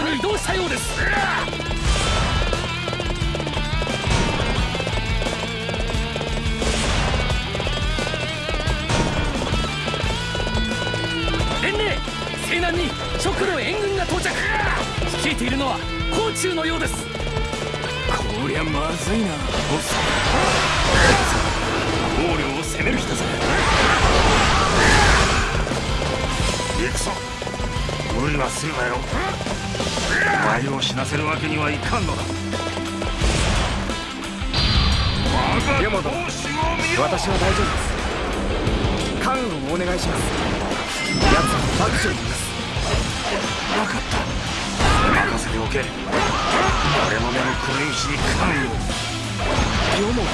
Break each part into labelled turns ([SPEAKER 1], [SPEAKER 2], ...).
[SPEAKER 1] 方に移動したようです。西南に直路援軍が到着。率いているのは甲のようです。
[SPEAKER 2] こりゃまずいなボス。王領を攻めるだぜ行くぞ。無理はするなよ。お前を死なせるわけにはいかんのだ。我が同を見
[SPEAKER 3] 私は大丈夫です。関運をお願いします。奴は爆笑にいます。
[SPEAKER 2] 分かった任せておけ。俺の目の黒いうに関与。を
[SPEAKER 4] 読もう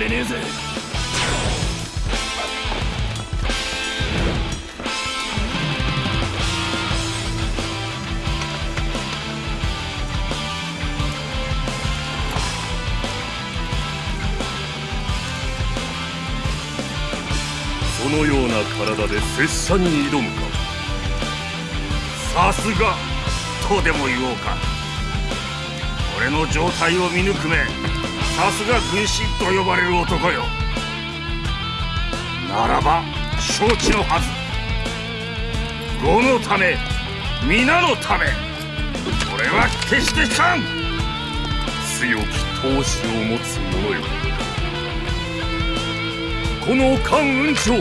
[SPEAKER 4] れ
[SPEAKER 5] ねえぜ。
[SPEAKER 2] そのような体で拙者に挑むか。さすが。とでも言おうか。俺の状態を見抜くめ。さすが軍師と呼ばれる男よ。ならば承知のはず。呉のため皆のため俺は決してかん。強き闘志を持つ者よ。この関雲長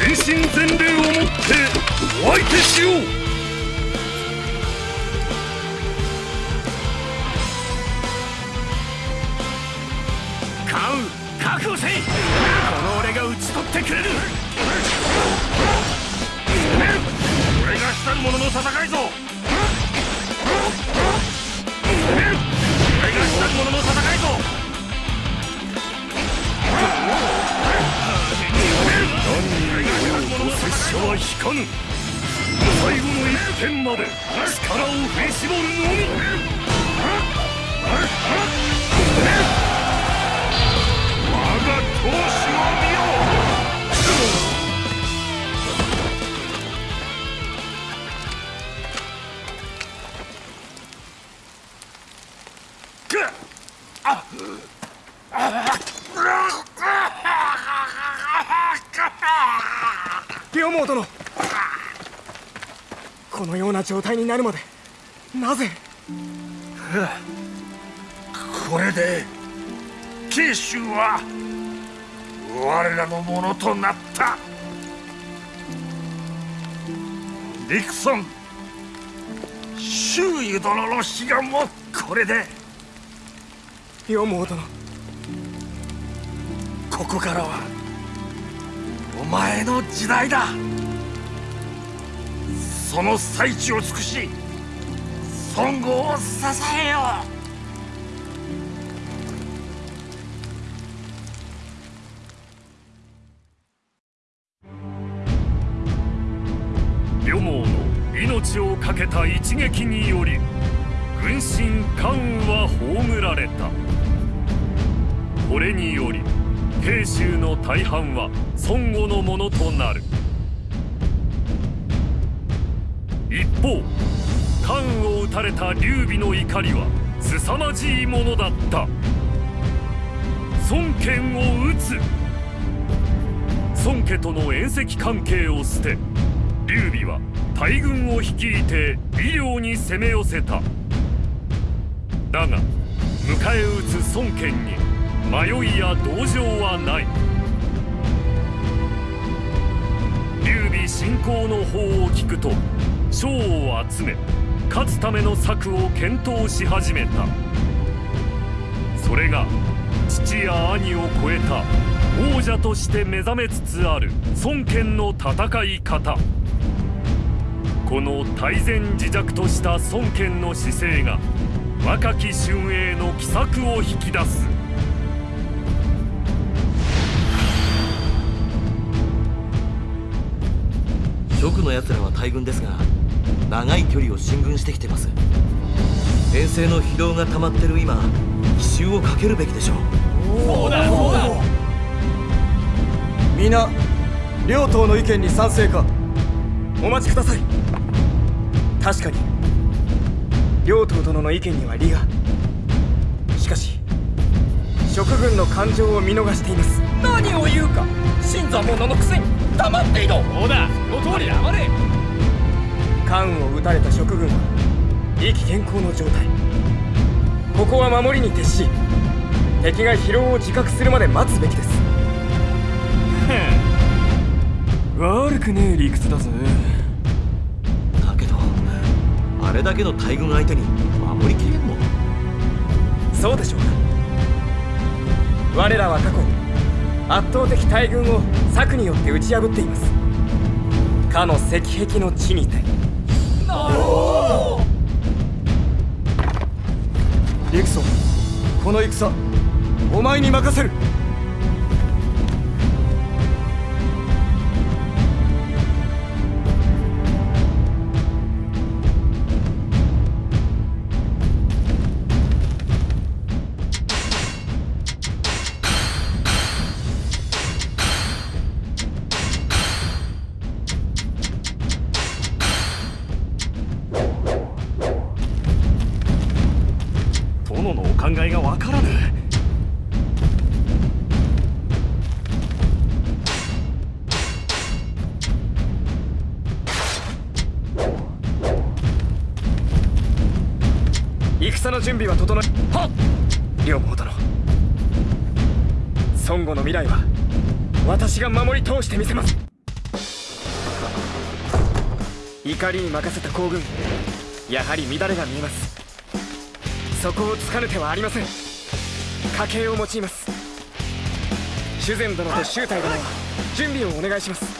[SPEAKER 2] 全身全霊をもってお相手しよう。
[SPEAKER 5] 討ち取ってくれる。
[SPEAKER 2] 俺がしたる者の戦いぞ。俺がしたる者の戦いぞ。拙者は引かぬ最後の一点まで力を振り絞るのみ。我が闘志を
[SPEAKER 3] 状態になるまで。なぜ？
[SPEAKER 2] これで慶州は我らのものとなった。ディクソン周囲殿の悲願もこれで。
[SPEAKER 3] 両毛殿
[SPEAKER 2] ここからはお前の時代だその最地を尽くし孫悟を支えよ。う
[SPEAKER 5] 両毛の命を懸けた一撃により軍神関羽は葬られた。これにより慶州の大半は孫悟のものとなる。方関を討たれた劉備の怒りは凄まじいものだった。孫権を討つ。孫家との縁戚関係を捨て劉備は大軍を率いて医療に攻め寄せた。だが迎え撃つ孫権に迷いや同情はない。劉備侵攻の法を聞くと将を集め勝つための策を検討し始めた。それが父や兄を超えた王者として目覚めつつある孫権の戦い方。この大前自弱とした孫権の姿勢が若き春英の奇策を引き出す
[SPEAKER 6] 蜀の奴らは大軍ですが長い距離を進軍してきてます。遠征の疲労が溜まってる今奇襲をかけるべきでしょう。
[SPEAKER 1] そうだそうだ。
[SPEAKER 3] 皆両党の意見に賛成か？お待ちください。確かに両党殿の意見には利が。しかし職軍の感情を見逃しています。
[SPEAKER 1] 何を言うか。新参者のくせに黙っていろ。そうだその通り黙れ
[SPEAKER 3] 関羽を撃たれた職軍。は意気健康の状態。ここは守りに徹し敵が疲労を自覚するまで待つべきです。悪くねえ理屈だぜ。
[SPEAKER 6] だけどあれだけの大軍相手に守りきれんの？
[SPEAKER 3] そうでしょうか。我らは過去圧倒的大軍を策によって打ち破っています。かの石壁の地にてリクソこの戦お前に任せる。準備は整えはっ！両方殿孫悟の未来は私が守り通してみせます。怒りに任せた行軍やはり乱れが見えます。そこをつかぬ手はありません。家計を用います。修善殿と周太殿は準備をお願いします。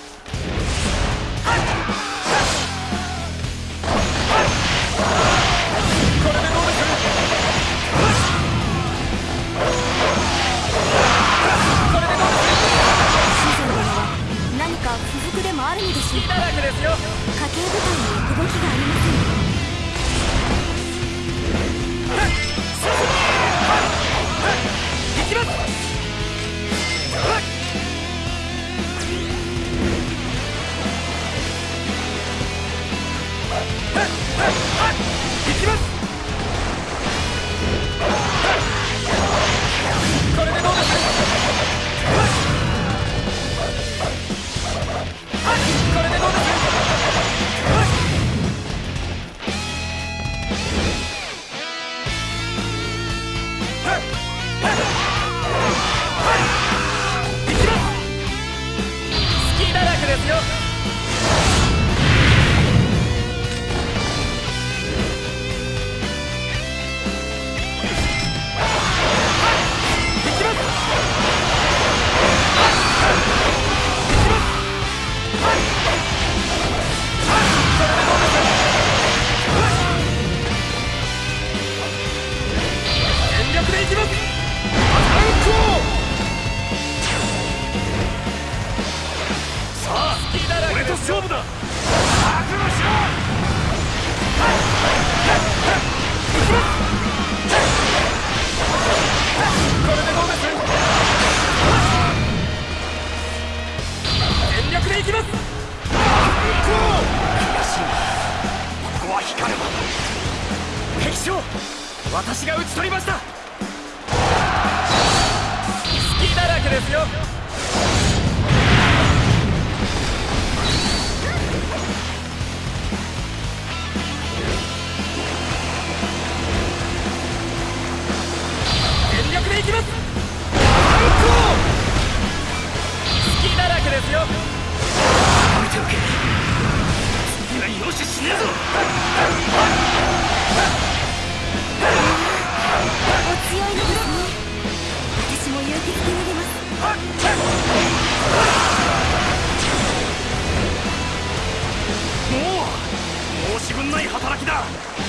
[SPEAKER 7] 先
[SPEAKER 1] だ。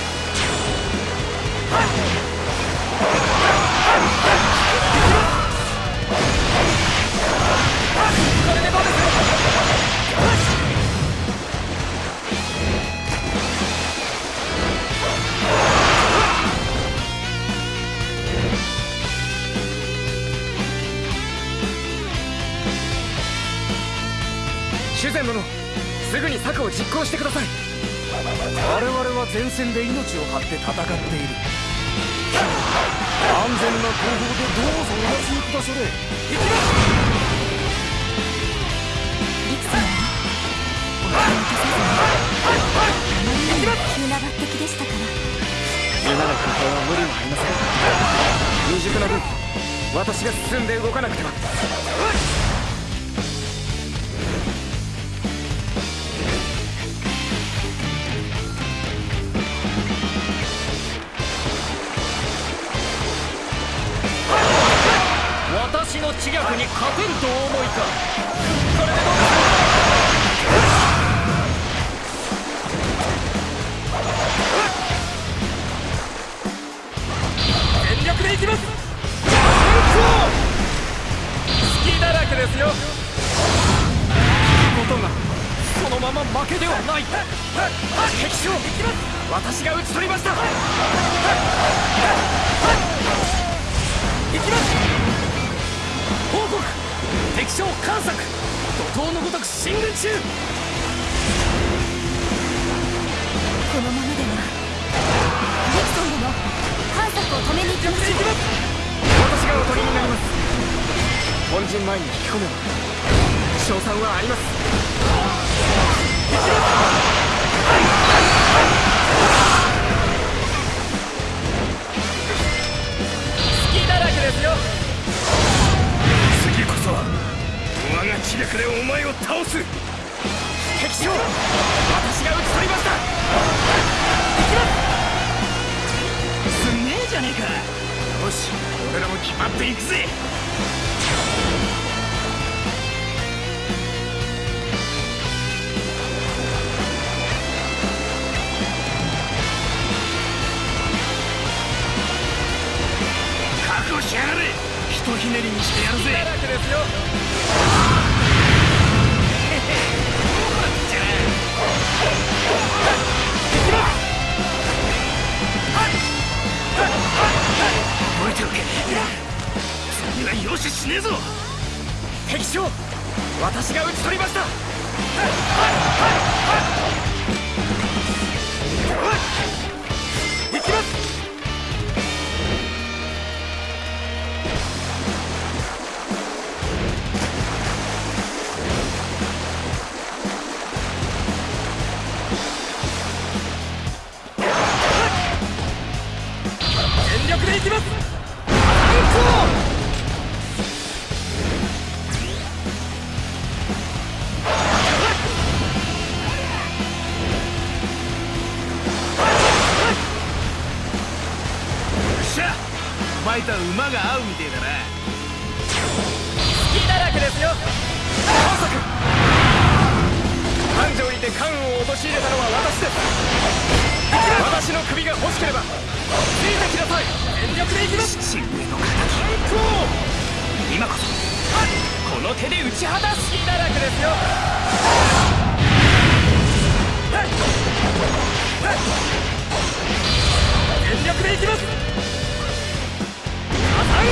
[SPEAKER 2] は
[SPEAKER 3] 前線で命を張って戦っている。安全な後方でどうぞお休みくだされ
[SPEAKER 7] 陸様はお気にかさずあまりにも急な抜擢でしたから。
[SPEAKER 3] 今のは無理もありません。未熟な分私が進んで動かなくては
[SPEAKER 1] 知略に勝てるとお思いか。これでどうです全力でいきます。隙だらけですよ。
[SPEAKER 3] ことがそのまま負けではない。敵将私が討ち取りました。
[SPEAKER 1] 行きます。報告敵将観策怒涛のごとく進軍中。
[SPEAKER 7] このままではディクソン殿観察を止めに行きましょう
[SPEAKER 3] 私がおとりになります。本陣前に引き込めば勝算はあります。
[SPEAKER 1] 隙だらけですよ
[SPEAKER 4] そは我が気力でお前を倒す。
[SPEAKER 3] 敵将私が討ち取りました。
[SPEAKER 4] 行きます。すげえじゃねえか。よし俺らも決まっていくぜ。ぜ前とは馬が合うみてえだな。
[SPEAKER 1] 隙だらけですよ。
[SPEAKER 3] 繁盛にて関羽を陥れたのは私です。私の首が欲しければついてきなさい。
[SPEAKER 1] 全力で行きます。
[SPEAKER 4] 親衛の敵。今こそ。
[SPEAKER 1] この手で打ち果たす隙だらけですよ。全力で行きますア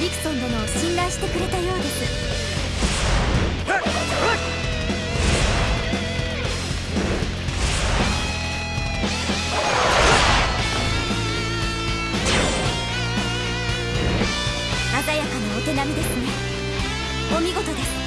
[SPEAKER 8] リクソン殿を信頼してくれたようです。鮮やかなお手並みですね。お見事です。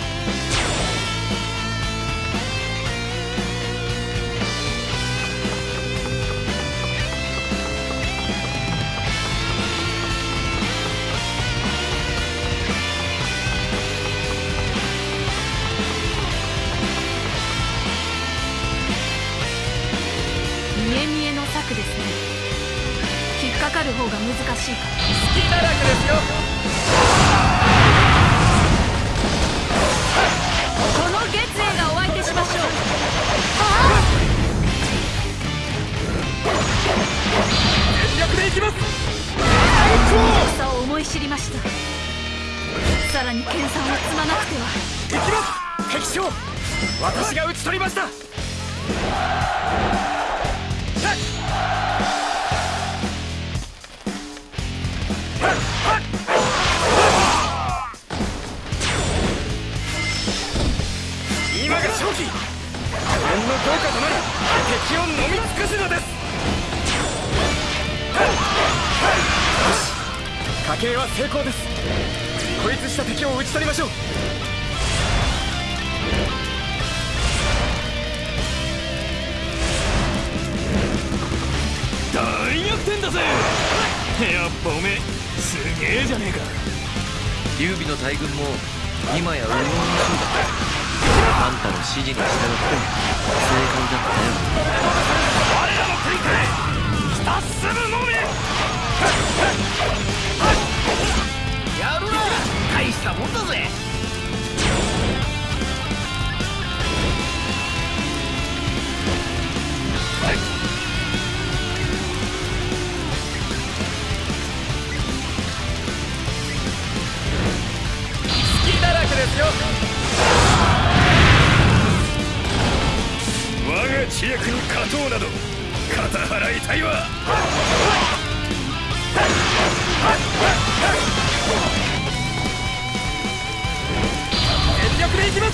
[SPEAKER 3] 火炎の効果となり敵を飲み尽くす。のです。よし家計は成功です。孤立した敵を討ち取りましょう
[SPEAKER 4] 大逆転だぜやっぱおめえす。げえじゃねえか
[SPEAKER 6] 劉備の大軍も今や右往左往だあんたの指示に従って正解だったよ
[SPEAKER 4] 我らの国かひたするのみやるな大したもんだぜ
[SPEAKER 3] 隙だらけですよ。
[SPEAKER 4] が知略に勝とうなど肩払いたいわ。
[SPEAKER 3] でいきま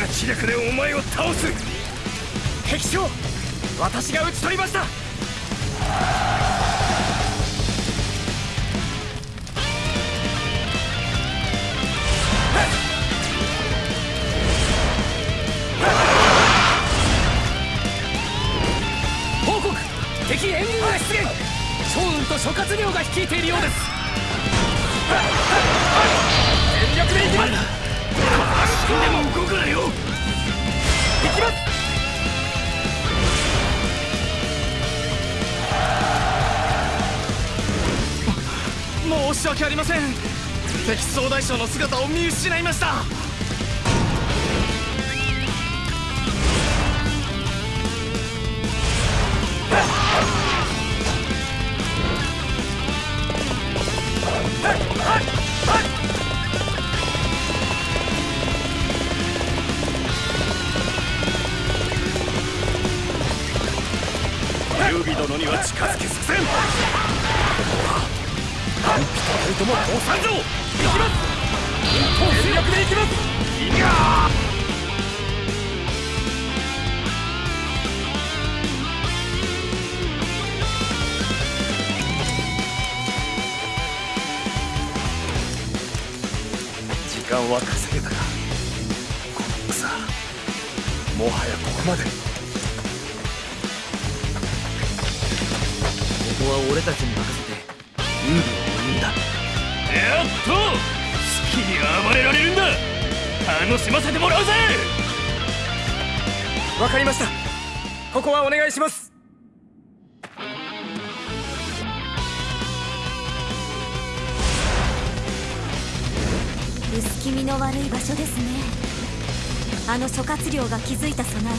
[SPEAKER 4] が知略でお前を倒す
[SPEAKER 3] 敵将私が討ち取りました
[SPEAKER 1] 諸葛亮が率いているようです。
[SPEAKER 3] 全力でいきます。
[SPEAKER 4] 死んでも動くなよ。
[SPEAKER 3] いきます。申し訳ありません。敵総大将の姿を見失いました
[SPEAKER 4] 劉備殿には近づけさせん。安否となるとも降参ぞ行きます
[SPEAKER 3] 全力でいきます。
[SPEAKER 4] いや
[SPEAKER 3] 時間は稼げたがこの草もはやここまで。
[SPEAKER 6] ここは俺たちに任せて劉備を生んだ。
[SPEAKER 4] やっと好きに暴れられるんだ。楽しませてもらうぜ。
[SPEAKER 3] わかりました。ここはお願いします。
[SPEAKER 8] 薄気味の悪い場所ですね。あの諸葛亮が築いた備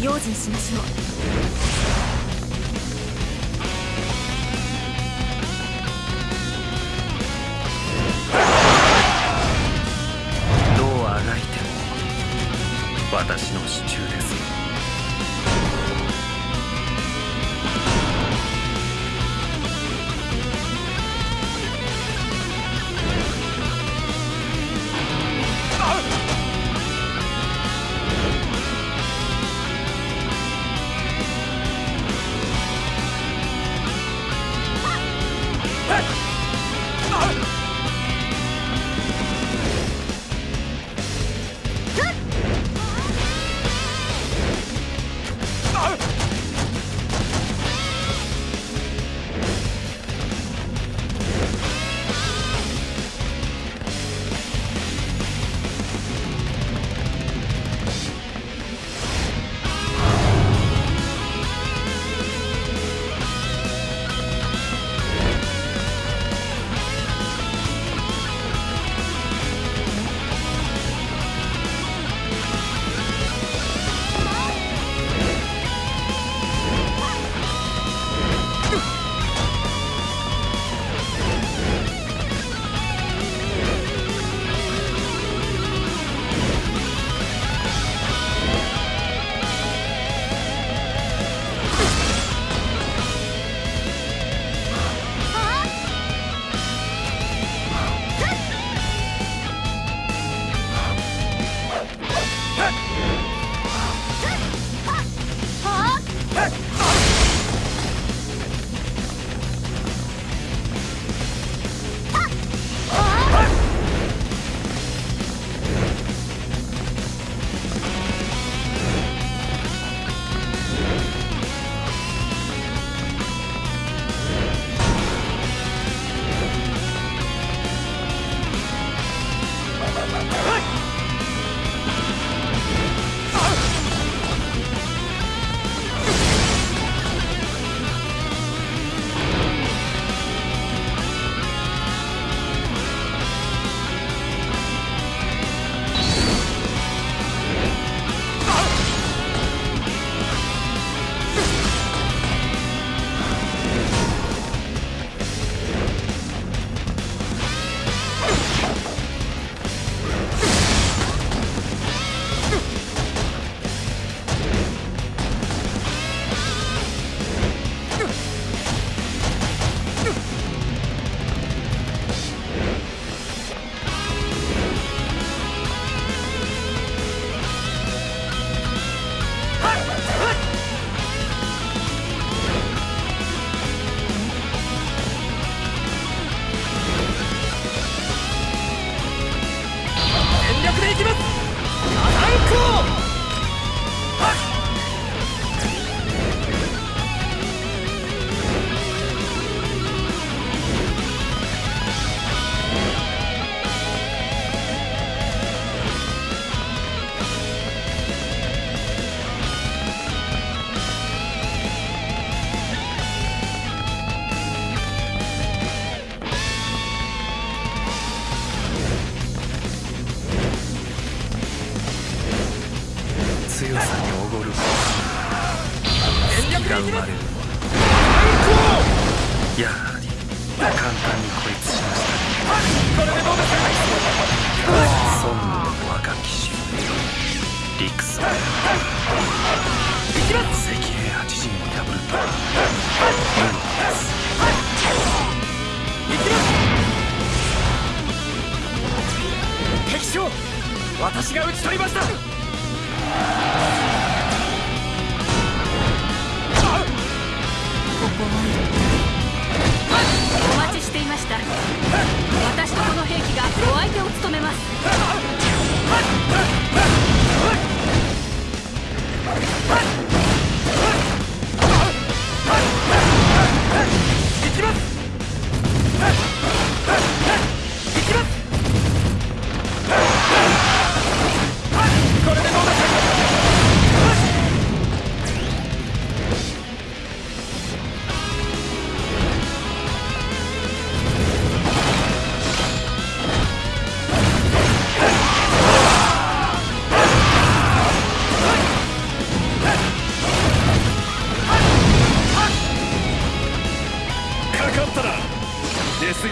[SPEAKER 8] え
[SPEAKER 7] 用心しましょう
[SPEAKER 9] 私の支柱です。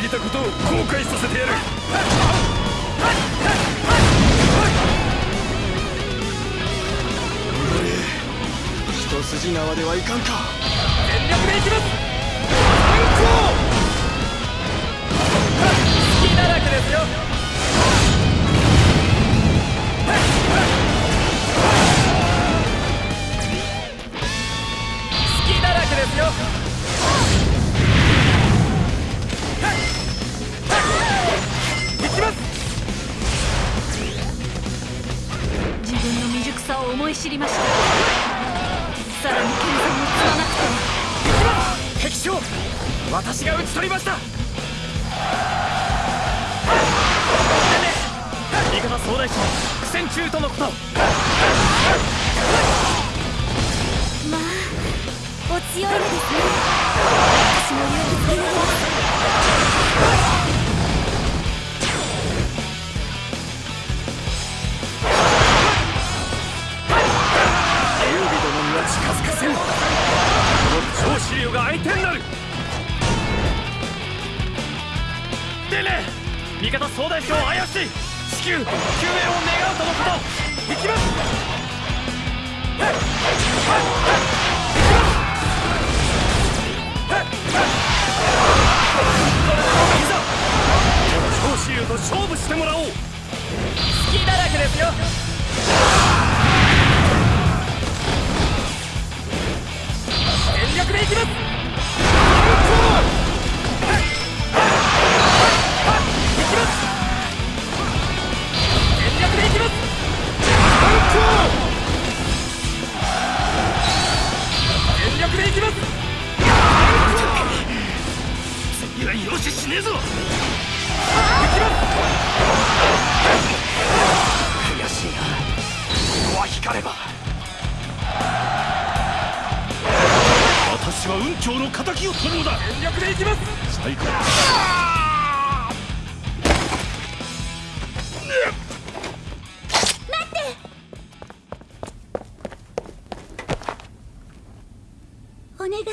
[SPEAKER 4] ぎたことを後悔させてやる。
[SPEAKER 3] 一筋縄ではいかんか。
[SPEAKER 10] 全力でいきます。隙だらけですよ
[SPEAKER 8] 知りました。さらに剣山を積まなくては
[SPEAKER 10] 敵将私が討ち取りました。味方総大将怪しい。至急救援を願うとのこと。行きます。いざ長子竜と勝負してもらおう。隙だらけですよ。全力でいきます。
[SPEAKER 4] ねえぞ。
[SPEAKER 10] 悔しいな。ここは光れば。
[SPEAKER 4] 私は雲長の敵を取るのだ
[SPEAKER 10] 全力でいきます。
[SPEAKER 4] 最高。
[SPEAKER 7] お願い。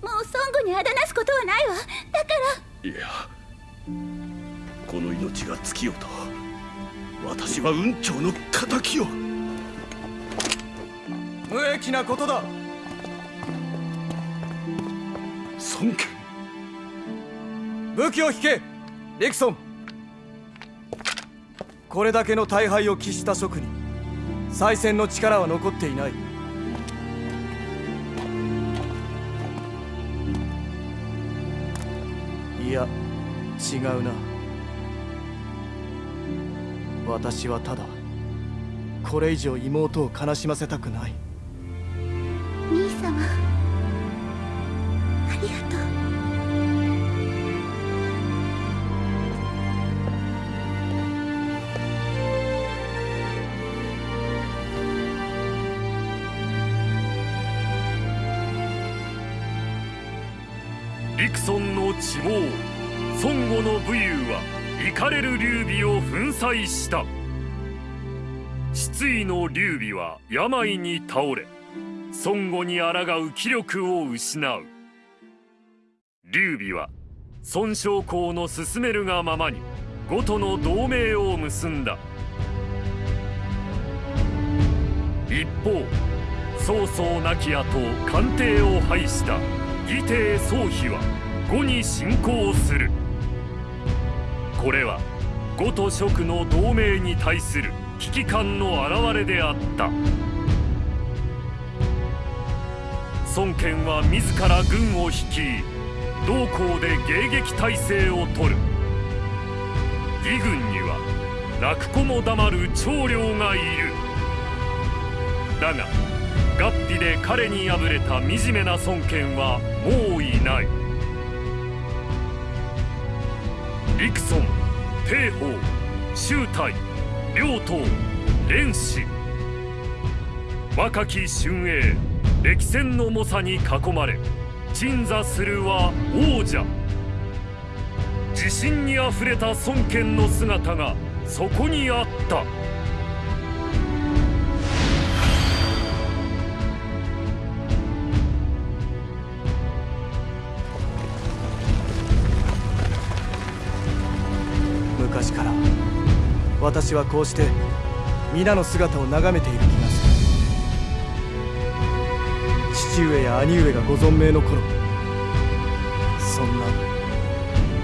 [SPEAKER 7] もう孫悟にあだなすことはないわ。だから
[SPEAKER 4] いやこの命が尽きようと私は雲長の敵を
[SPEAKER 3] 無益なことだ。
[SPEAKER 4] 孫権
[SPEAKER 3] 武器を引けリクソン。これだけの大敗を喫した職に再戦の力は残っていないや違うな。私はただこれ以上妹を悲しませたくない。
[SPEAKER 5] 劉備を粉砕した失意の劉備は病に倒れ孫悟に抗う気力を失う劉備は孫将校の進めるがままに呉との同盟を結んだ一方曹操亡き後官邸を廃した義帝曹丕は呉に侵攻するこれは呉と蜀の同盟に対する危機感の表れであった。孫権は自ら軍を率い同校で迎撃態勢を取る。義軍には泣く子も黙る長領がいる。だが合皮で彼に敗れた惨めな孫権はもういない。陸孫帝鳳周泰両党蓮氏。若き春英歴戦の猛者に囲まれ鎮座するは王者。自信にあふれた孫権の姿がそこにあった。
[SPEAKER 3] 私はこうして皆の姿を眺めている気がする。父上や兄上がご存命の頃そんな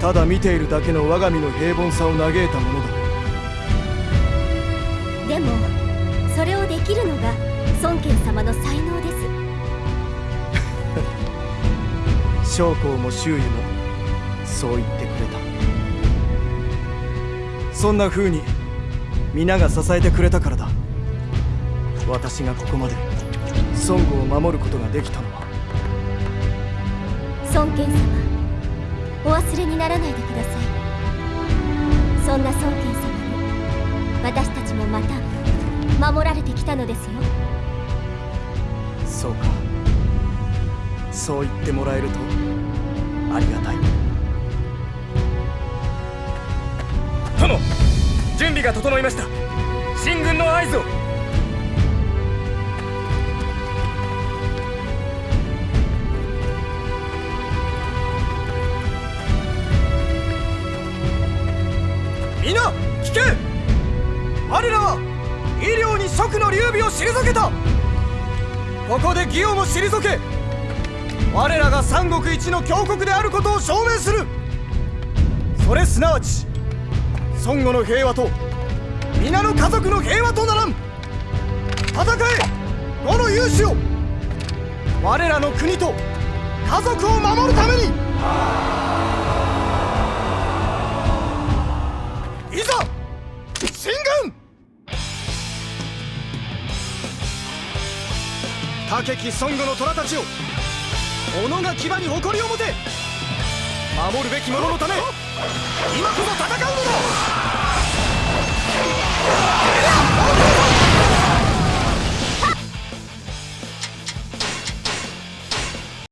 [SPEAKER 3] ただ見ているだけの我が身の平凡さを嘆いたものだ。
[SPEAKER 7] でもそれをできるのが孫権様の才能です。
[SPEAKER 3] 将校も周囲もそう言ってくれた。そんな風に皆が支えてくれたからだ。私がここまで。孫悟を守ることができたのは。
[SPEAKER 7] 孫権様。お忘れにならないでください。そんな孫権様に私たちもまた守られてきたのですよ。
[SPEAKER 3] そうか。そう言ってもらえるとありがたい備が整いました。進軍の合図を。皆聞け。我らは医療に職の劉備を退けた。ここで義をも退け。我らが三国一の強国であることを証明する。それすなわち孫悟の平和と皆の家族の平和とならん。戦え。五の勇士を我らの国と家族を守るために。いざ進軍。武き孫悟の虎たちを己が牙に誇りを持て。守るべき者のため今こそ戦うのだ。